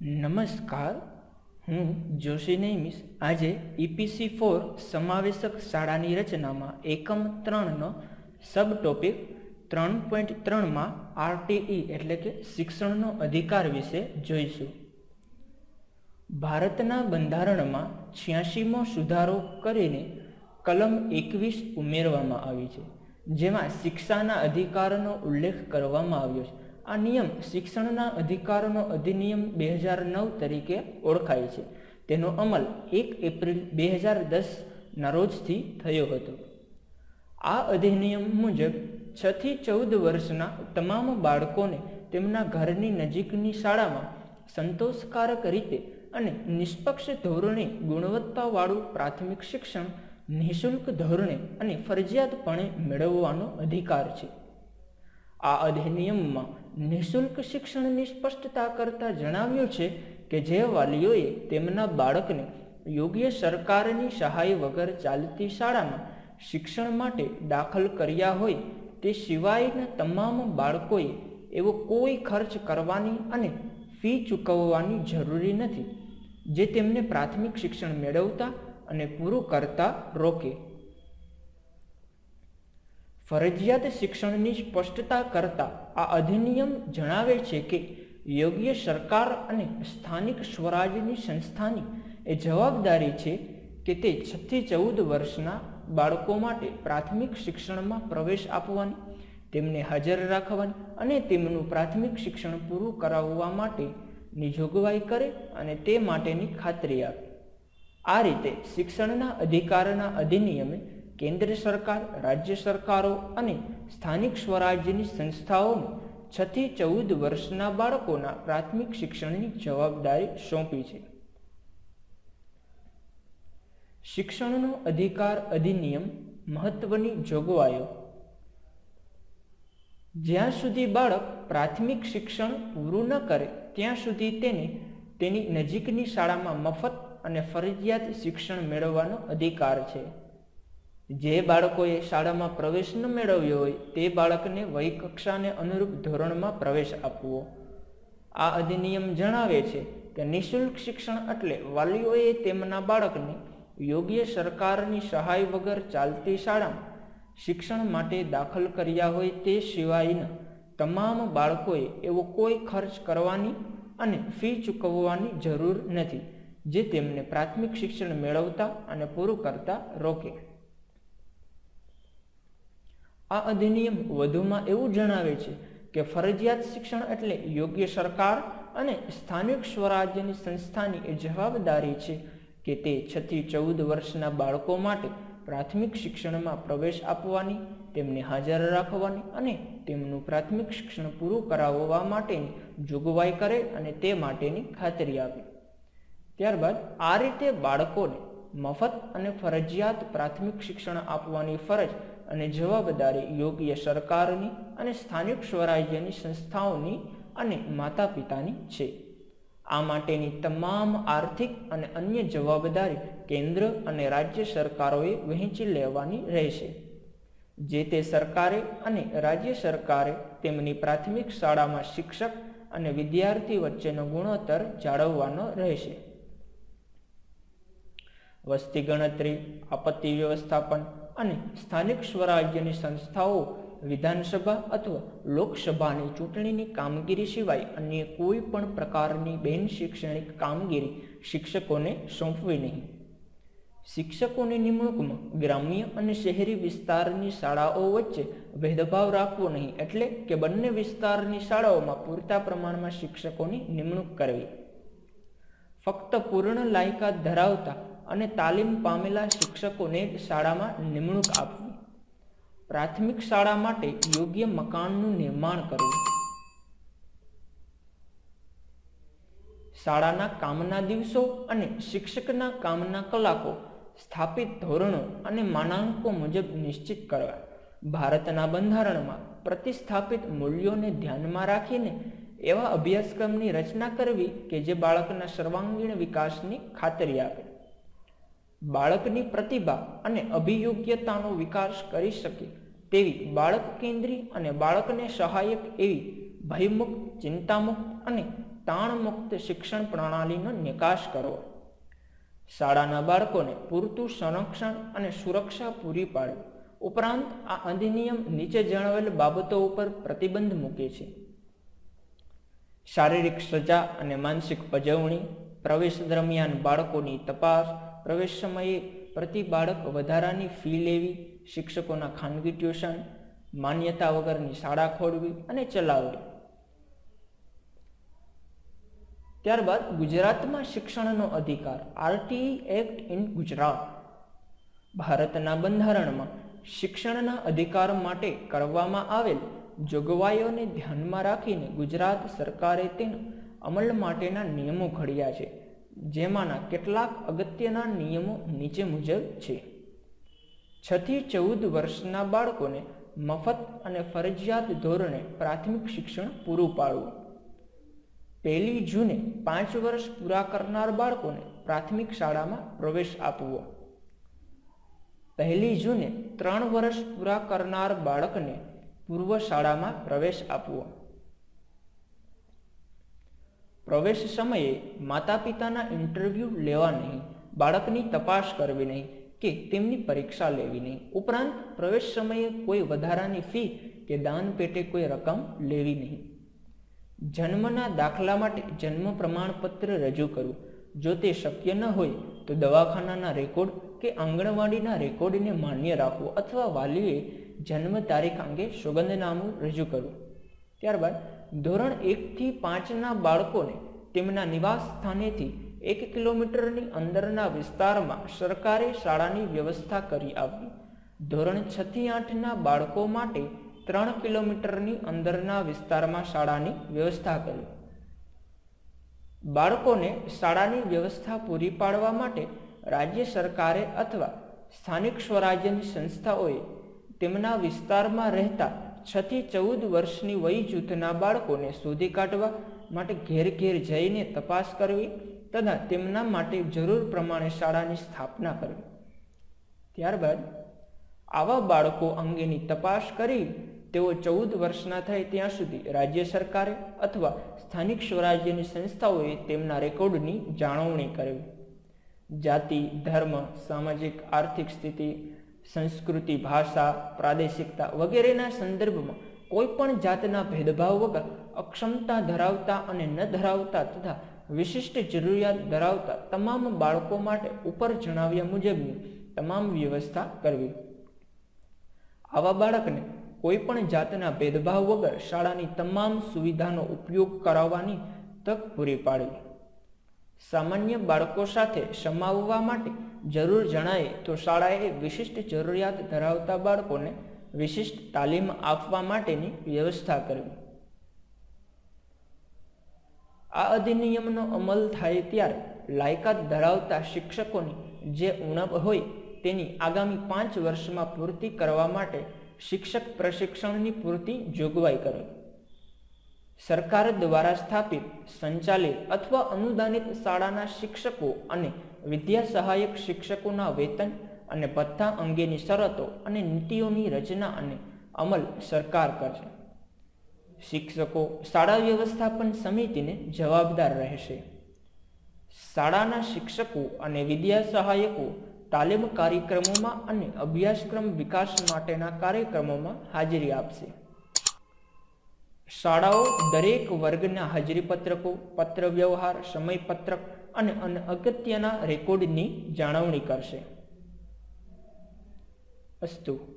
नमस्कार। હું જોશી નૈમિષ આજે ઈપીસી ફોર સમાવેશક શાળાની રચનામાં એકમ ત્રણનો સબ ટોપિક ત્રણ પોઈન્ટ ત્રણમાં આરટીઈ એટલે કે શિક્ષણનો અધિકાર વિશે જોઈશું. ભારતના બંધારણમાં છ્યાસીમો સુધારો કરીને કલમ એકવીસ ઉમેરવામાં આવી છે, જેમાં શિક્ષાના અધિકારનો ઉલ્લેખ કરવામાં આવ્યો છે. આ નિયમ શિક્ષણના અધિકારોનો અધિનિયમ બે હજાર નવ તરીકે ઓળખાય છે. તેનો અમલ એક એપ્રિલ બે હજાર દસના રોજથી થયો હતો. આ અધિનિયમ મુજબ છ થી ચૌદ વર્ષના તમામ બાળકોને તેમના ઘરની નજીકની શાળામાં સંતોષકારક રીતે અને નિષ્પક્ષ ધોરણે ગુણવત્તાવાળું પ્રાથમિક શિક્ષણ નિઃશુલ્ક ધોરણે અને ફરજિયાતપણે મેળવવાનો અધિકાર છે. આ અધિનિયમમાં નિઃશુલ્ક શિક્ષણની સ્પષ્ટતા કરતા જણાવ્યું છે કે જે વાલીઓએ તેમના બાળકને યોગ્ય સરકારની સહાય વગર ચાલતી શાળામાં શિક્ષણ માટે દાખલ કર્યા હોય તે સિવાયના તમામ બાળકોએ એવો કોઈ ખર્ચ કરવાની અને ફી ચૂકવવાની જરૂરી નથી, જે તેમને પ્રાથમિક શિક્ષણ મેળવતા અને પૂરું કરતા રોકે. ફરજિયાત શિક્ષણની સ્પષ્ટતા કરતા આ અધિનિયમ જણાવે છે કે યોગ્ય સરકાર અને સ્થાનિક સ્વરાજ્યની સંસ્થાની એ જવાબદારી છે કે તે છથી ચૌદ વર્ષના બાળકો માટે પ્રાથમિક શિક્ષણમાં પ્રવેશ આપવાની, તેમને હાજર રાખવાની અને તેમનું પ્રાથમિક શિક્ષણ પૂરું કરાવવા માટેની જોગવાઈ કરે અને તે માટેની ખાતરી આપે. આ રીતે શિક્ષણના અધિકારના અધિનિયમે કેન્દ્ર સરકાર, રાજ્ય સરકારો અને સ્થાનિક સ્વરાજ્યની સંસ્થાઓને છથી ચૌદ વર્ષના બાળકોના પ્રાથમિક શિક્ષણની જવાબદારી સોંપી છે. શિક્ષણનો અધિકાર અધિનિયમ મહત્વની જોગવાઈઓ. જ્યાં સુધી બાળક પ્રાથમિક શિક્ષણ પૂરું ન કરે, ત્યાં સુધી તેને તેની નજીકની શાળામાં મફત અને ફરજિયાત શિક્ષણ મેળવવાનો અધિકાર છે. જે બાળકોએ શાળામાં પ્રવેશ ન મેળવ્યો હોય તે બાળકને વય કક્ષાને અનુરૂપ ધોરણમાં પ્રવેશ આપવો. આ અધિનિયમ જણાવે છે કે નિઃશુલ્ક શિક્ષણ એટલે વાલીઓએ તેમના બાળકને યોગ્ય સરકારની સહાય વગર ચાલતી શાળામાં શિક્ષણ માટે દાખલ કર્યા હોય તે સિવાયના તમામ બાળકોએ એવો કોઈ ખર્ચ કરવાની અને ફી ચૂકવવાની જરૂર નથી, જે તેમને પ્રાથમિક શિક્ષણ મેળવતા અને પૂરું કરતા રોકે. આ અધિનિયમ વધુમાં એવું જણાવે છે કે ફરજિયાત શિક્ષણ એટલે યોગ્ય સરકાર અને સ્થાનિક સ્વરાજ્યની સંસ્થાની એ જવાબદારી છે કે તે છથી ચૌદ વર્ષના બાળકો માટે પ્રાથમિક શિક્ષણમાં પ્રવેશ આપવાની, તેમને હાજર રાખવાની અને તેમનું પ્રાથમિક શિક્ષણ પૂરું કરાવવા માટેની જોગવાઈ કરે અને તે માટેની ખાતરી આપે. ત્યારબાદ આ રીતે બાળકોને મફત અને ફરજિયાત પ્રાથમિક શિક્ષણ આપવાની ફરજ અને જવાબદારી યોગ્ય સરકારની અને સ્થાનિક સ્વરાજ્યની સંસ્થાઓની અને માતા પિતાની છે. આ માટેની તમામ આર્થિક અને અન્ય જવાબદારી કેન્દ્ર અને રાજ્ય સરકારોએ વહેંચી લેવાની રહેશે. જે તે સરકારે અને રાજ્ય સરકારે તેમની પ્રાથમિક શાળામાં શિક્ષક અને વિદ્યાર્થી વચ્ચેનો ગુણોત્તર જાળવવાનો રહેશે. વસ્તી ગણતરી, આપત્તિ વ્યવસ્થાપન અને સ્થાનિક સ્વરાજ્યની સંસ્થાઓ, વિધાનસભા અથવા લોકસભાની ચૂંટણીની કામગીરી સિવાય અન્ય કોઈ પણ પ્રકારની બિન શૈક્ષણિક કામગીરી શિક્ષકોને સોંપવી નહીં. શિક્ષકોની નિમણૂકમાં ગ્રામ્ય અને શહેરી વિસ્તારની શાળાઓ વચ્ચે ભેદભાવ રાખવો નહીં એટલે કે બંને વિસ્તારની શાળાઓમાં પૂરતા પ્રમાણમાં શિક્ષકોની નિમણૂક કરવી. ફક્ત પૂર્ણ લાયકાત ધરાવતા અને તાલીમ પામેલા શિક્ષકોને શાળામાં નિમણૂક આપવી. પ્રાથમિક શાળા માટે યોગ્ય મકાનનું નિર્માણ કરવું. શાળાના કામના દિવસો અને શિક્ષકના કામના કલાકો, સ્થાપિત ધોરણો અને માનાંકો મુજબ નિશ્ચિત કરવા. ભારતના બંધારણમાં પ્રતિસ્થાપિત મૂલ્યોને ધ્યાનમાં રાખીને એવા અભ્યાસક્રમની રચના કરવી કે જે બાળકના સર્વાંગીણ વિકાસની ખાતરી આપે. બાળકની પ્રતિભા અને અભિયોગ્યતાનો વિકાસ કરી શકે તેવી બાળક કેન્દ્રી અને બાળકને સહાયક એવી ભયમુક્ત, ચિંતામુક્ત અને તાણમુક્ત શિક્ષણ પ્રણાલીનો નિકાસ કરવો. શાળાના બાળકોને પૂરતું સંરક્ષણ અને સુરક્ષા પૂરી પાડવી ઉપરાંત આ અધિનિયમ નીચે જણાવેલ બાબતો ઉપર પ્રતિબંધ મૂકે છે. શારીરિક સજા અને માનસિક પજવણી, પ્રવેશ દરમિયાન બાળકોની તપાસ પ્રવેશ સમયે પ્રતિ બાળક વધારાની ફી લેવી, શિક્ષકોના ખાનગી ટ્યુશન માન્યતા વગરની શાળા ખોલવી અને ચલાવવી. ત્યારબાદ ગુજરાતમાં શિક્ષણનો અધિકાર આરટીઈ એક્ટ ઇન ગુજરાત. ભારતના બંધારણમાં શિક્ષણના અધિકાર માટે કરવામાં આવેલ જોગવાઈઓને ધ્યાનમાં રાખીને ગુજરાત સરકારે તેના અમલ માટેના નિયમો ઘડ્યા છે. જેમાંના કેટલાક અગત્યના નિયમો નીચે મુજબ છે. છથી ચૌદ વર્ષના બાળકોને મફત અને ફરજિયાત ધોરણે પ્રાથમિક શિક્ષણ પૂરું પાડવું. પહેલી જૂને પાંચ વર્ષ પૂરા કરનાર બાળકોને પ્રાથમિક શાળામાં પ્રવેશ આપવો. પહેલી જૂને ત્રણ વર્ષ પૂરા કરનાર બાળકને પૂર્વ શાળામાં પ્રવેશ આપવો. પ્રવેશ સમયે માતા પિતાના ઇન્ટરવ્યૂ લેવા નહીં, બાળકની તપાસ કરવી નહીં કે તેમની પરીક્ષા લેવી નહીં. ઉપરાંત પ્રવેશ સમયે કોઈ વધારાની ફી કે દાન પેટે કોઈ રકમ લેવી નહીં. જન્મના દાખલા માટે જન્મ પ્રમાણપત્ર રજૂ કરવું. જો તે શક્ય ન હોય તો દવાખાનાના રેકોર્ડ કે આંગણવાડીના રેકોર્ડને માન્ય રાખવો અથવા વાલીએ જન્મ તારીખ અંગે સોગંદનામું રજૂ કરવું. ત્યારબાદ ધોરણ એકથી પાંચના બાળકોને તેમના નિવાસ સ્થાનેથી એક કિલોમીટરની અંદરના વિસ્તારમાં સરકારે શાળાની વ્યવસ્થા કરી આપી ધોરણ છથી આઠના બાળકો માટે ત્રણ કિલોમીટરની અંદરના વિસ્તારમાં શાળાની વ્યવસ્થા કરી. બાળકોને શાળાની વ્યવસ્થા પૂરી પાડવા માટે રાજ્ય સરકારે અથવા સ્થાનિક સ્વરાજ્યની સંસ્થાઓએ તેમના વિસ્તારમાં રહેતા છ થી ચૌદ વર્ષની વય જૂથના બાળકોને શોધી કાઢવા માટે ઘેર ઘેર જઈને તપાસ કરવી તથા તેમના માટે જરૂર પ્રમાણે શાળાની સ્થાપના કરવી. ત્યારબાદ આવા બાળકો અંગેની તપાસ કરી તેઓ ચૌદ વર્ષના થાય ત્યાં સુધી રાજ્ય સરકારે અથવા સ્થાનિક સ્વરાજ્યની સંસ્થાઓએ તેમના રેકોર્ડની જાળવણી કરવી. જાતિ, ધર્મ, સામાજિક, આર્થિક સ્થિતિ સંસ્કૃતિ, ભાષા, પ્રાદેશિકતા વગેરેના સંદર્ભમાં કોઈ પણ જાતના ભેદભાવ વગર અક્ષમતા ધરાવતા અને ન ધરાવતા તથા વિશિષ્ટ જરૂરિયાત ધરાવતા તમામ બાળકો માટે ઉપર જણાવ્યા મુજબની તમામ વ્યવસ્થા કરવી. આવા બાળકને કોઈ પણ જાતના ભેદભાવ વગર શાળાની તમામ સુવિધાનો ઉપયોગ કરાવવાની તક પૂરી પાડવી. સામાન્ય બાળકો સાથે સમાવવા માટે જરૂર જણાય તો શાળાએ વિશિષ્ટ જરૂરિયાત ધરાવતા બાળકોને વિશિષ્ટ તાલીમ આપવા માટેની વ્યવસ્થા કરવી. આ અધિનિયમનો અમલ થાય ત્યારે લાયકાત ધરાવતા શિક્ષકોની જે ઉણપ હોય તેની આગામી પાંચ વર્ષમાં પૂર્તિ કરવા માટે શિક્ષક પ્રશિક્ષણની પૂરતી જોગવાઈ કરવી સરકાર દ્વારા સ્થાપિત, સંચાલિત અથવા અનુદાનિત શાળાના શિક્ષકો અને વિદ્યા સહાયક શિક્ષકોના વેતન અને ભથ્થા અંગેની શરતો અને નીતિઓની રચના અને અમલ સરકાર કરશે. શિક્ષકો શાળા વ્યવસ્થાપન સમિતિને જવાબદાર રહેશે. શાળાના શિક્ષકો અને વિદ્યા સહાયકો તાલીમ કાર્યક્રમોમાં અને અભ્યાસક્રમ વિકાસ માટેના કાર્યક્રમોમાં હાજરી આપશે. શાળાઓ દરેક વર્ગના હાજરી પત્રકો પત્ર વ્યવહાર સમયપત્રક અને અગત્યના રેકોર્ડની જાળવણી કરશે. અસ્તુ.